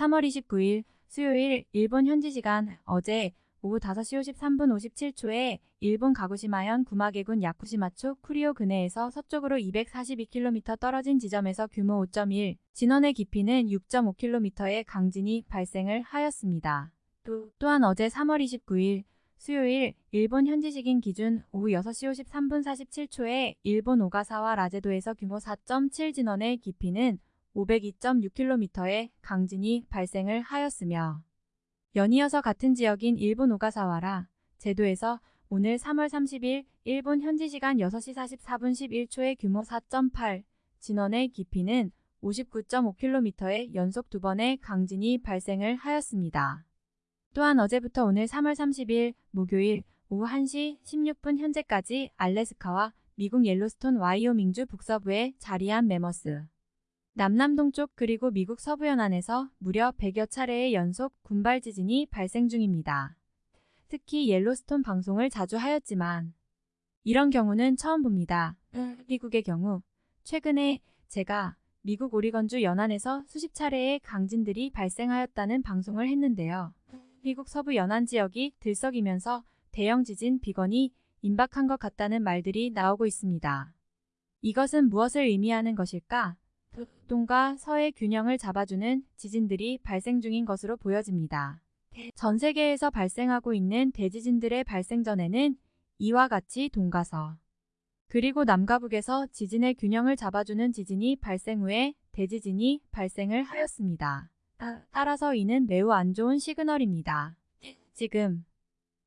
3월 29일 수요일 일본 현지 시간 어제 오후 5시 53분 57초에 일본 가구시마현 구마계군 야쿠시마초 쿠리오 근해에서 서쪽으로 242km 떨어진 지점에서 규모 5.1, 진원의 깊이는 6.5km의 강진이 발생을 하였습니다. 또, 또한 어제 3월 29일 수요일 일본 현지시긴 기준 오후 6시 53분 47초에 일본 오가사와 라제도에서 규모 4.7 진원의 깊이는 502.6km의 강진이 발생을 하였으며 연이어서 같은 지역인 일본 오가사와라 제도에서 오늘 3월 30일 일본 현지 시간 6시 44분 11초의 규모 4.8 진원의 깊이는 59.5km의 연속 두 번의 강진이 발생을 하였습니다. 또한 어제부터 오늘 3월 30일 목요일 오후 1시 16분 현재까지 알래스카와 미국 옐로스톤 와이오밍주 북서부에 자리한 메머스 남남동쪽 그리고 미국 서부 연안에서 무려 100여 차례의 연속 군발 지진이 발생 중입니다. 특히 옐로스톤 방송을 자주 하였지만 이런 경우는 처음 봅니다. 미국의 경우 최근에 제가 미국 오리건주 연안에서 수십 차례의 강진들이 발생하였다는 방송을 했는데요. 미국 서부 연안 지역이 들썩이면서 대형 지진 비건이 임박한 것 같다는 말들이 나오고 있습니다. 이것은 무엇을 의미하는 것일까? 동과 서의 균형을 잡아주는 지진들이 발생 중인 것으로 보여집니다. 전 세계에서 발생하고 있는 대지진들의 발생 전에는 이와 같이 동가서 그리고 남과 북에서 지진의 균형을 잡아주는 지진이 발생 후에 대지진이 발생을 하였습니다. 따라서 이는 매우 안 좋은 시그널입니다. 지금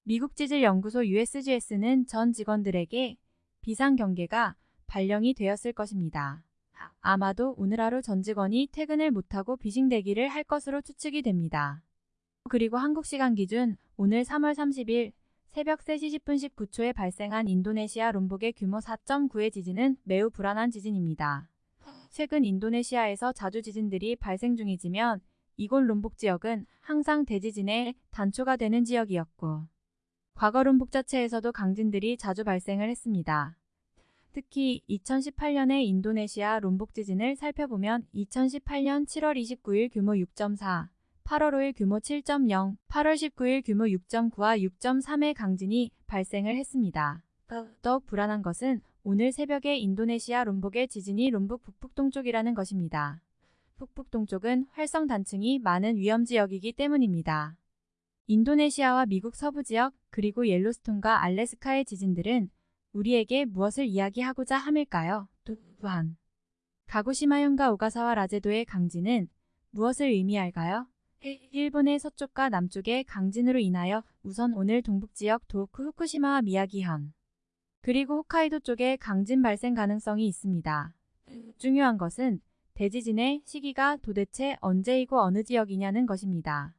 미국 지질연구소 USGS는 전 직원들에게 비상경계가 발령이 되었을 것입니다. 아마도 오늘 하루 전 직원이 퇴근을 못하고 비싱대기를 할 것으로 추측이 됩니다. 그리고 한국 시간 기준 오늘 3월 30일 새벽 3시 10분 19초에 발생한 인도네시아 롬복의 규모 4.9의 지진은 매우 불안한 지진입니다. 최근 인도네시아에서 자주 지진들이 발생 중이지만 이곳 롬복 지역은 항상 대지진의 단초가 되는 지역이었고 과거 롬복 자체에서도 강진들이 자주 발생을 했습니다. 특히 2018년의 인도네시아 롬복 지진을 살펴보면 2018년 7월 29일 규모 6.4, 8월 5일 규모 7.0, 8월 19일 규모 6.9와 6.3의 강진이 발생을 했습니다. 더욱 불안한 것은 오늘 새벽에 인도네시아 롬복의 지진이 롬복 북북동쪽이라는 것입니다. 북북동쪽은 활성 단층이 많은 위험지역이기 때문입니다. 인도네시아와 미국 서부 지역 그리고 옐로스톤과 알래스카의 지진들은 우리에게 무엇을 이야기하고자 함일까요? 또한 가구시마현과 오가사와 라제도의 강진은 무엇을 의미할까요? 일본의 서쪽과 남쪽의 강진으로 인하여 우선 오늘 동북지역 도쿠 후쿠시마와 미야기현 그리고 홋카이도 쪽에 강진 발생 가능성이 있습니다. 중요한 것은 대지진의 시기가 도대체 언제이고 어느 지역이냐는 것입니다.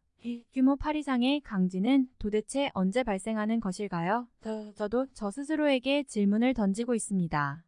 규모 8 이상의 강진은 도대체 언제 발생하는 것일까요? 저도 저 스스로에게 질문을 던지고 있습니다.